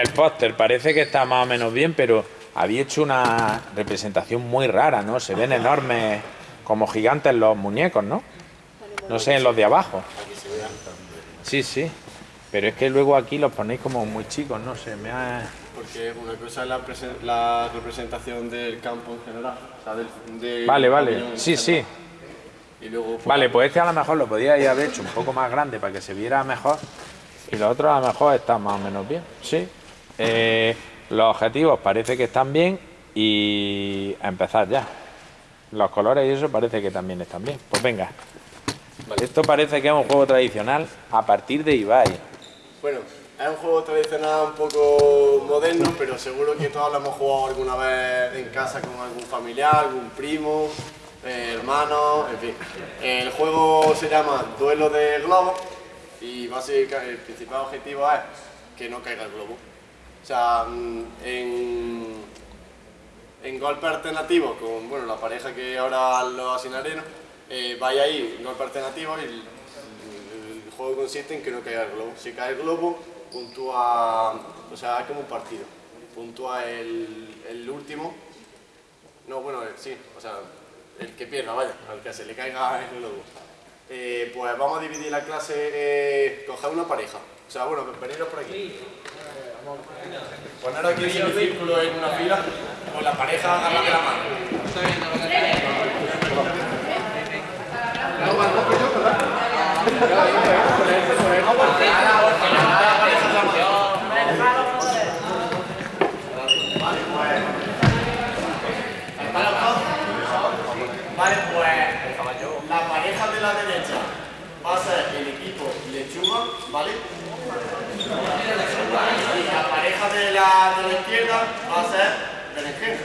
el póster parece que está más o menos bien, pero había hecho una representación muy rara, ¿no? Se ven enormes, como gigantes los muñecos, ¿no? No sé, en los de abajo. Sí, sí. Pero es que luego aquí los ponéis como muy chicos, no sé, me ha... Porque una cosa es la, la representación del campo en general. O sea, del, del Vale, vale. Sí, sí. Y luego, pues, Vale, pues este a lo mejor lo podíais haber hecho un poco más grande para que se viera mejor. Y los otros a lo mejor están más o menos bien. Sí. Eh, los objetivos parece que están bien y a empezar ya. Los colores y eso parece que también están bien. Pues venga. Esto parece que es un juego tradicional a partir de Ibai. Bueno, es un juego tradicional un poco moderno, pero seguro que todos lo hemos jugado alguna vez en casa con algún familiar, algún primo, eh, hermano, en fin. El juego se llama Duelo de Globos y básicamente el principal objetivo es que no caiga el globo. O sea, en, en golpe alternativo con bueno, la pareja que ahora lo asignaré, ¿no? eh, vaya ahí, golpe alternativo y el, juego consiste en que no caiga el globo. Si cae el globo, puntúa, o sea, es como un partido. Puntúa el, el último, no, bueno, el- sí, o sea, el que pierda, vaya, al que se le caiga el globo. Eh, pues vamos a dividir la clase, eh, coger una pareja. O sea, bueno, veniros por aquí. Poneros aquí en círculo en una fila, con la pareja agarrada de la mano. Vale, pues la pareja de la derecha va el equipo lechuga, ¿vale? La pareja de la, de la izquierda va a ser berenjena.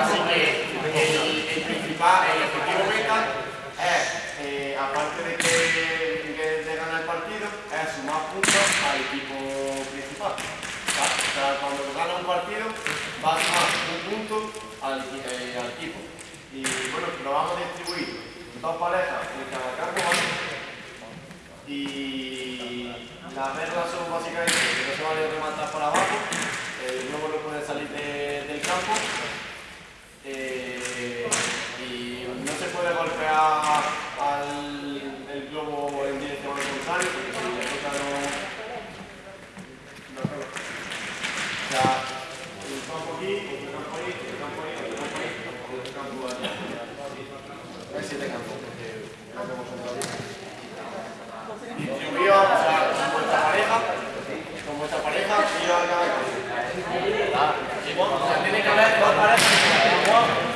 Así que el, el el objetivo meta es, eh, aparte de que, de ganar el partido, es sumar puntos al equipo principal. ¿vale? O sea, cuando gana un partido, va a sumar un punto al, eh, equipo. Y bueno, lo vamos a distribuir dos parejas en cada campo. Y las reglas son básicamente que no se vale rematar para abajo, el globo no puede salir de- del campo eh, y no se puede golpear al el globo en dirección al contrario porque si le toca no... no pega. O sea, un campo aquí, otro campo ahí, otro campo ahí, otro campo ahí, otro campo allá. Hay siete campos porque no hacemos un distribuido, o sea, con vuestra pareja, con vuestra pareja, y yo a cada campo. O sea, tiene que haber dos parejas.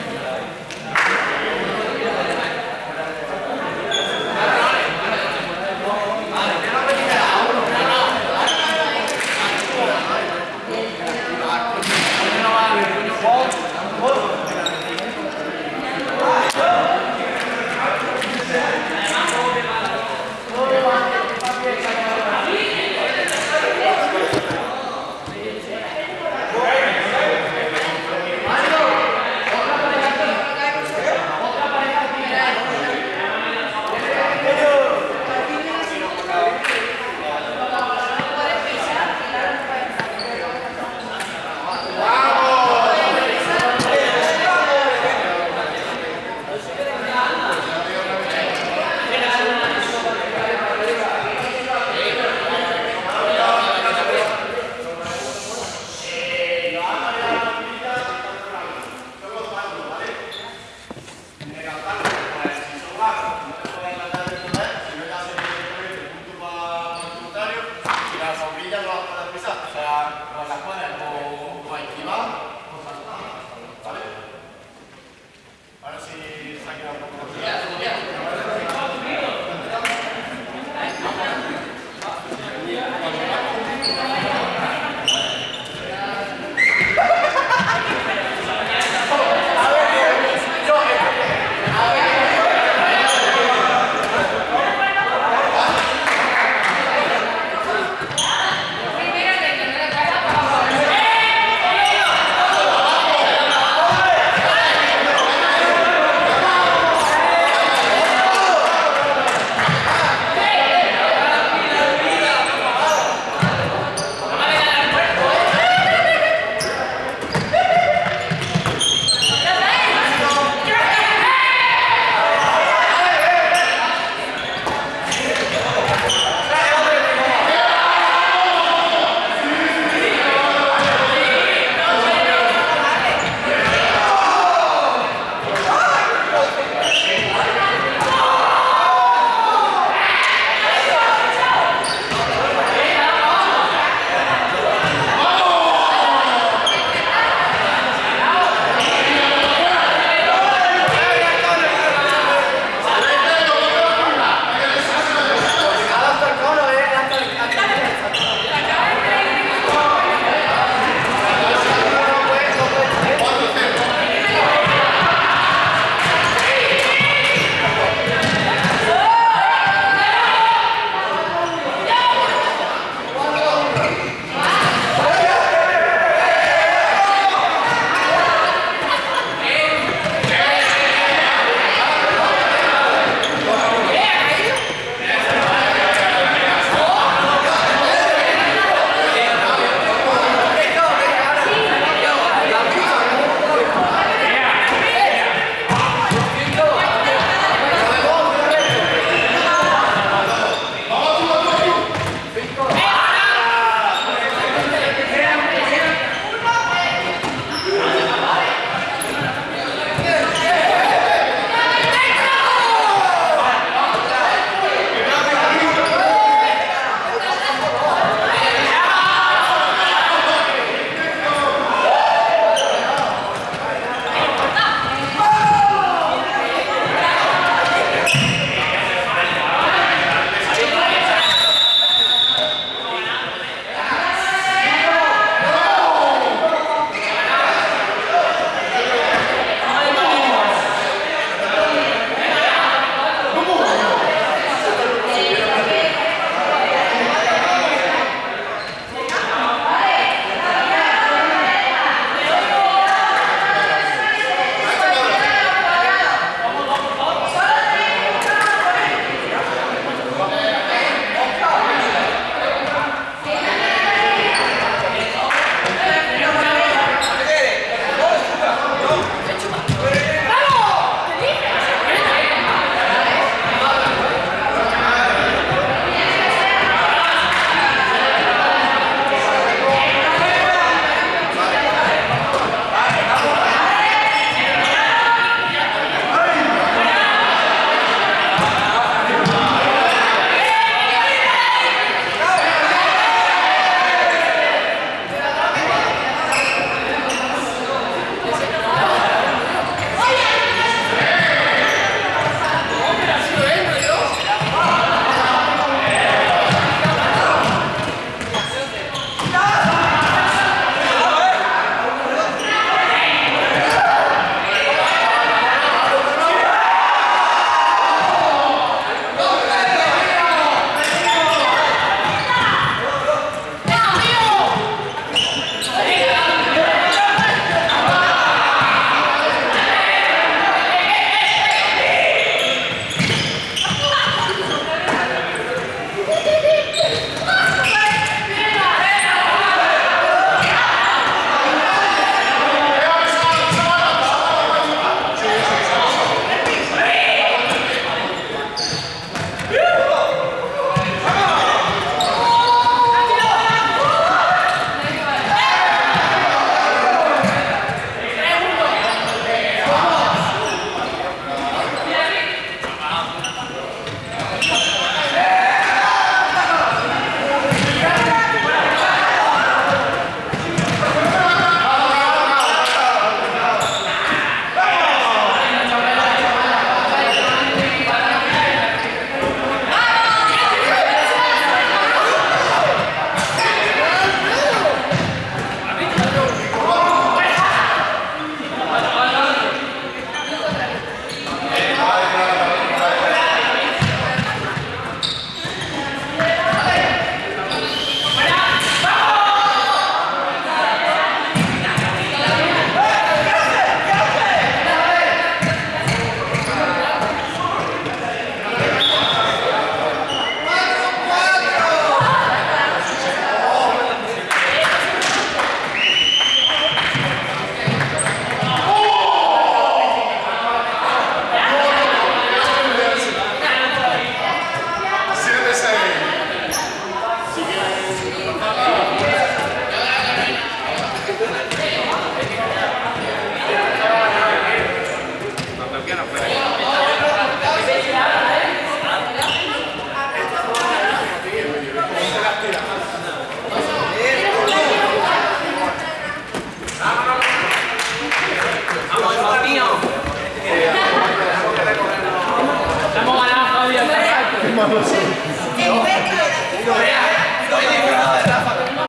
Y la sombrilla no la puedes pisar, o sea, no la puedes o, o esquivar o saltar. ¿Vale? Ahora sí